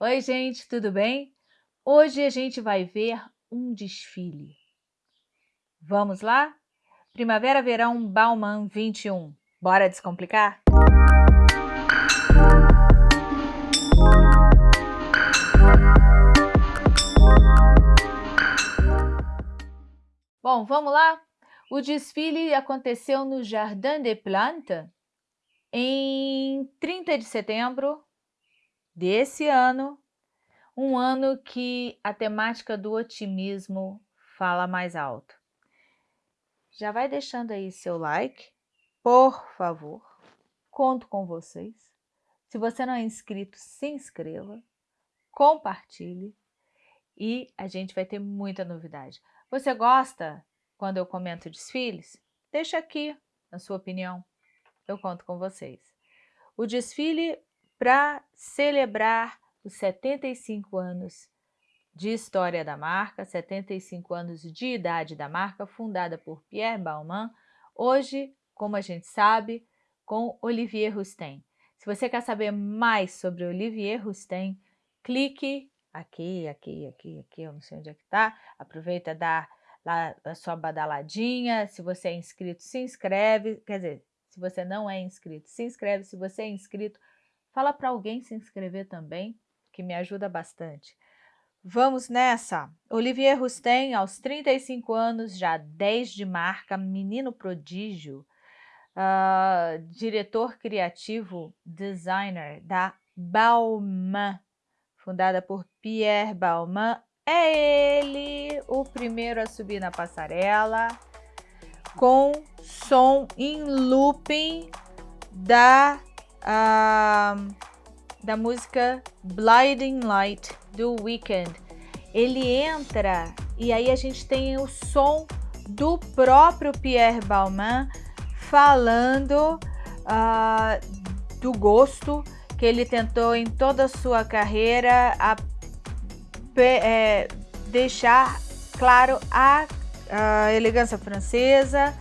Oi, gente, tudo bem? Hoje a gente vai ver um desfile. Vamos lá? Primavera Verão Bauman 21. Bora descomplicar? Bom, vamos lá? O desfile aconteceu no Jardin des Plantes em 30 de setembro desse ano, um ano que a temática do otimismo fala mais alto. Já vai deixando aí seu like, por favor, conto com vocês. Se você não é inscrito, se inscreva, compartilhe e a gente vai ter muita novidade. Você gosta quando eu comento desfiles? Deixa aqui a sua opinião, eu conto com vocês. O desfile para celebrar os 75 anos de história da marca, 75 anos de idade da marca, fundada por Pierre Balmain, hoje, como a gente sabe, com Olivier Rousteing. Se você quer saber mais sobre Olivier Rousteing, clique aqui, aqui, aqui, aqui, eu não sei onde é que tá. Aproveita dar lá a sua badaladinha. Se você é inscrito, se inscreve. Quer dizer, se você não é inscrito, se inscreve. Se você é inscrito, fala para alguém se inscrever também, que me ajuda bastante. Vamos nessa! Olivier Rousteing, aos 35 anos, já 10 de marca, menino prodígio, uh, diretor criativo, designer da Balmain, fundada por Pierre Balmain, é ele o primeiro a subir na passarela com som em looping da, uh, da música Blinding Light do Weekend. Ele entra e aí a gente tem o som do próprio Pierre Balmain falando uh, do gosto que ele tentou em toda a sua carreira a, é, deixar claro a, a, elegância francesa,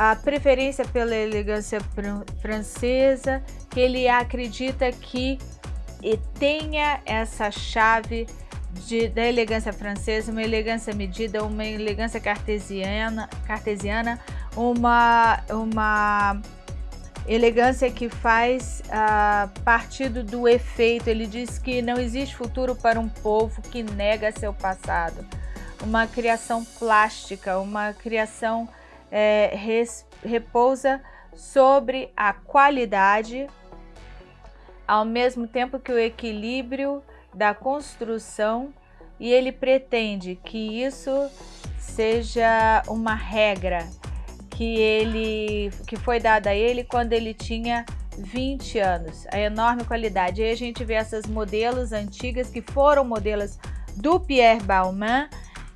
a preferência pela elegância francesa, que ele acredita que tenha essa chave de, da elegância francesa, uma elegância medida, uma elegância cartesiana, cartesiana uma, uma Elegância que faz uh, partido do efeito. Ele diz que não existe futuro para um povo que nega seu passado. Uma criação plástica, uma criação é, res, repousa sobre a qualidade, ao mesmo tempo que o equilíbrio da construção e ele pretende que isso seja uma regra que ele que foi dada a ele quando ele tinha 20 anos, a enorme qualidade. Aí a gente vê essas modelos antigas que foram modelos do Pierre Balmain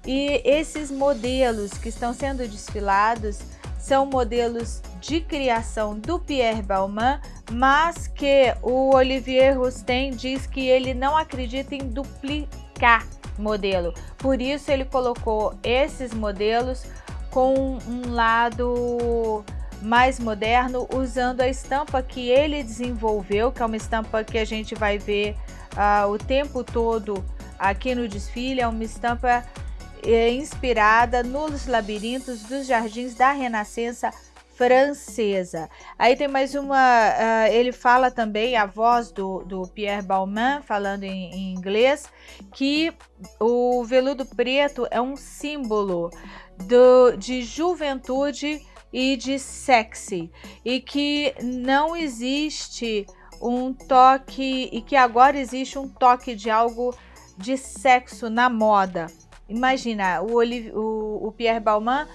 e esses modelos que estão sendo desfilados são modelos de criação do Pierre Balmain, mas que o Olivier Rousteing diz que ele não acredita em duplicar modelo. Por isso ele colocou esses modelos com um lado mais moderno, usando a estampa que ele desenvolveu, que é uma estampa que a gente vai ver uh, o tempo todo aqui no desfile, é uma estampa é, inspirada nos labirintos dos jardins da Renascença francesa. Aí tem mais uma, uh, ele fala também, a voz do, do Pierre Balmain, falando em, em inglês, que o veludo preto é um símbolo do, de juventude e de sexy e que não existe um toque e que agora existe um toque de algo de sexo na moda. Imagina, o, o, o Pierre Balmain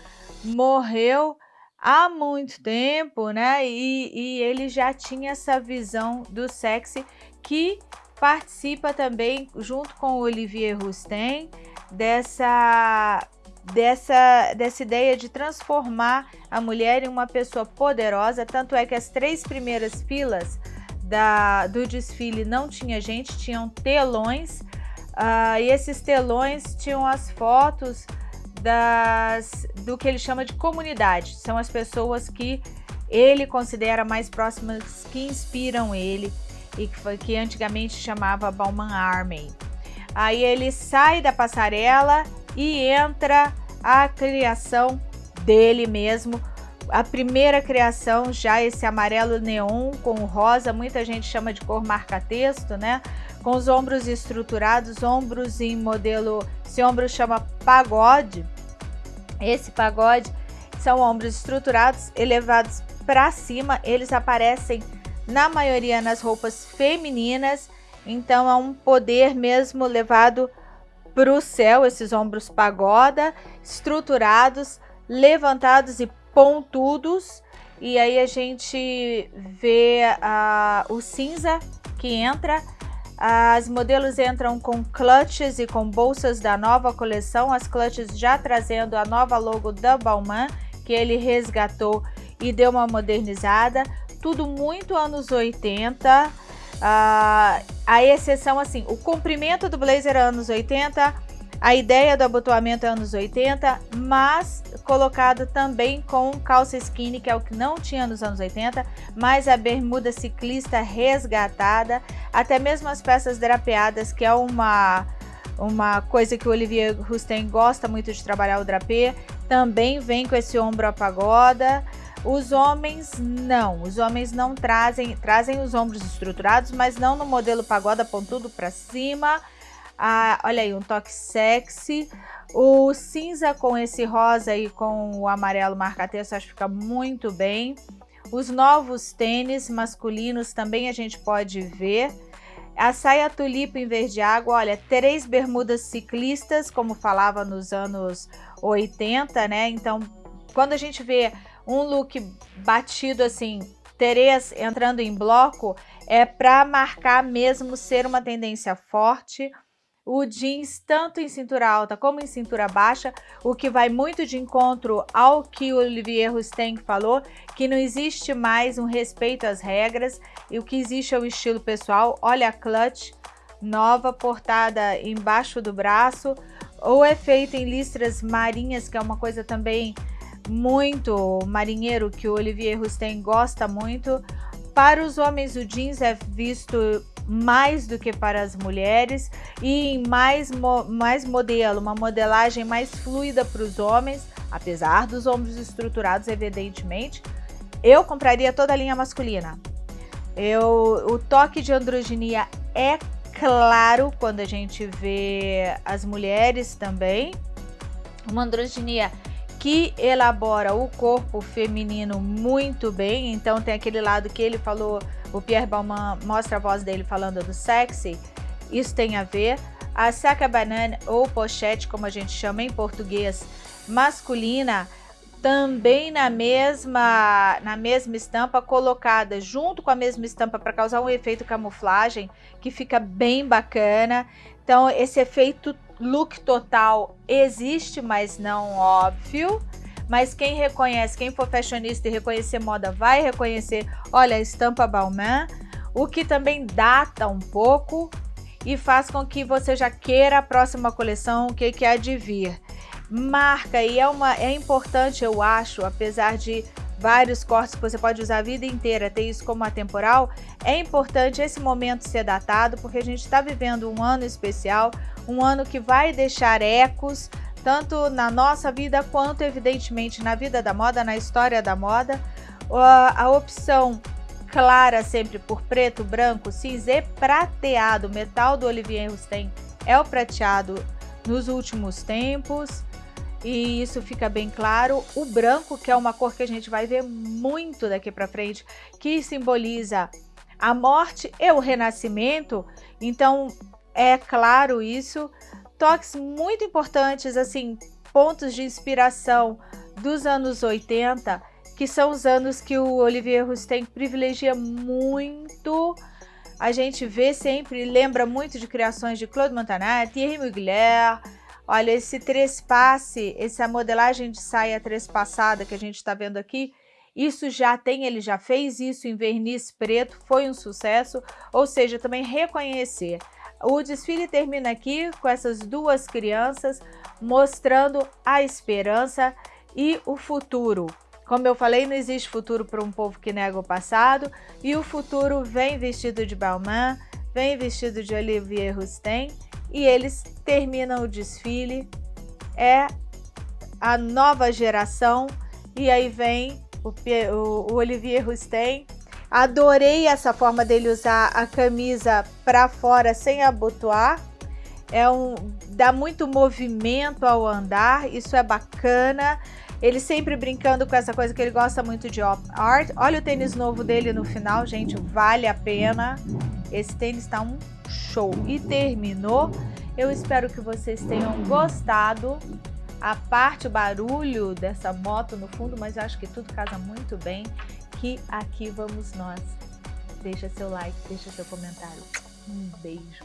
morreu há muito tempo, né? E, e ele já tinha essa visão do sexy que participa também, junto com o Olivier Rousteing, dessa dessa, dessa ideia de transformar a mulher em uma pessoa poderosa, tanto é que as três primeiras filas da, do desfile não tinha gente, tinham telões, uh, e esses telões tinham as fotos das, do que ele chama de comunidade, são as pessoas que ele considera mais próximas, que inspiram ele, e que, foi, que antigamente chamava Bauman Army. Aí ele sai da passarela e entra a criação dele mesmo, a primeira criação, já esse amarelo neon com rosa, muita gente chama de cor marca-texto, né? Com os ombros estruturados, ombros em modelo, esse ombro chama pagode. Esse pagode são ombros estruturados, elevados para cima, eles aparecem na maioria nas roupas femininas, então é um poder mesmo levado para o céu, esses ombros pagoda, estruturados, levantados e pontudos. E aí a gente vê uh, o cinza que entra. As modelos entram com clutches e com bolsas da nova coleção, as clutches já trazendo a nova logo da Balmain, que ele resgatou e deu uma modernizada. Tudo muito anos 80. Uh, ah, a exceção, assim, o comprimento do blazer é anos 80, a ideia do abotoamento é anos 80, mas colocado também com calça skinny, que é o que não tinha nos anos 80, mas a bermuda ciclista resgatada, até mesmo as peças drapeadas, que é uma, uma coisa que o Olivier Rousteing gosta muito de trabalhar o drapê, também vem com esse ombro a pagoda. Os homens não, os homens não trazem, trazem os ombros estruturados, mas não no modelo pagoda pontudo para cima, ah, olha aí, um toque sexy. O cinza com esse rosa e com o amarelo marca-texto, acho que fica muito bem. Os novos tênis masculinos também a gente pode ver. A saia tulipa em verde água, olha, três bermudas ciclistas, como falava nos anos 80, né? Então, quando a gente vê um look batido assim, três entrando em bloco, é para marcar mesmo ser uma tendência forte o jeans tanto em cintura alta como em cintura baixa, o que vai muito de encontro ao que o Olivier Rousteing falou, que não existe mais um respeito às regras e o que existe é o estilo pessoal. Olha a clutch nova portada embaixo do braço, ou é feito em listras marinhas, que é uma coisa também muito marinheiro que o Olivier Rousteing gosta muito. Para os homens o jeans é visto mais do que para as mulheres e em mais, mo mais modelo, uma modelagem mais fluida para os homens, apesar dos ombros estruturados, evidentemente. Eu compraria toda a linha masculina. Eu, o toque de androginia é claro quando a gente vê as mulheres também. Uma androginia que elabora o corpo feminino muito bem, então tem aquele lado que ele falou o Pierre Balmain mostra a voz dele falando do sexy, isso tem a ver. A saca banana ou pochete, como a gente chama em português, masculina, também na mesma, na mesma estampa, colocada junto com a mesma estampa para causar um efeito camuflagem, que fica bem bacana. Então, esse efeito look total existe, mas não óbvio mas quem reconhece, quem for fashionista e reconhecer moda, vai reconhecer, olha, a estampa Balmain, o que também data um pouco e faz com que você já queira a próxima coleção, o que, que há de vir. Marca, e é, uma, é importante, eu acho, apesar de vários cortes que você pode usar a vida inteira, ter isso como atemporal, é importante esse momento ser datado, porque a gente está vivendo um ano especial, um ano que vai deixar ecos tanto na nossa vida quanto, evidentemente, na vida da moda, na história da moda. A opção clara sempre por preto, branco, cinza e prateado, metal do Olivier Rousteing é o prateado nos últimos tempos e isso fica bem claro. O branco, que é uma cor que a gente vai ver muito daqui para frente, que simboliza a morte e o renascimento, então é claro isso toques muito importantes, assim, pontos de inspiração dos anos 80, que são os anos que o Olivier Rousteing privilegia muito. A gente vê sempre, lembra muito de criações de Claude Montagnat, Thierry Mugler. Olha, esse trespasse, essa modelagem de saia trespassada que a gente está vendo aqui, isso já tem, ele já fez isso em verniz preto, foi um sucesso, ou seja, também reconhecer o desfile termina aqui com essas duas crianças mostrando a esperança e o futuro. Como eu falei, não existe futuro para um povo que nega o passado, e o futuro vem vestido de Balmain, vem vestido de Olivier Rousteing, e eles terminam o desfile, é a nova geração, e aí vem o, o, o Olivier Rousteing, adorei essa forma dele usar a camisa para fora sem abotoar, é um, dá muito movimento ao andar, isso é bacana, ele sempre brincando com essa coisa que ele gosta muito de art. Olha o tênis novo dele no final, gente, vale a pena. Esse tênis está um show. E terminou. Eu espero que vocês tenham gostado. A parte, o barulho dessa moto no fundo, mas eu acho que tudo casa muito bem. Que aqui vamos nós. Deixa seu like, deixa seu comentário. Um beijo.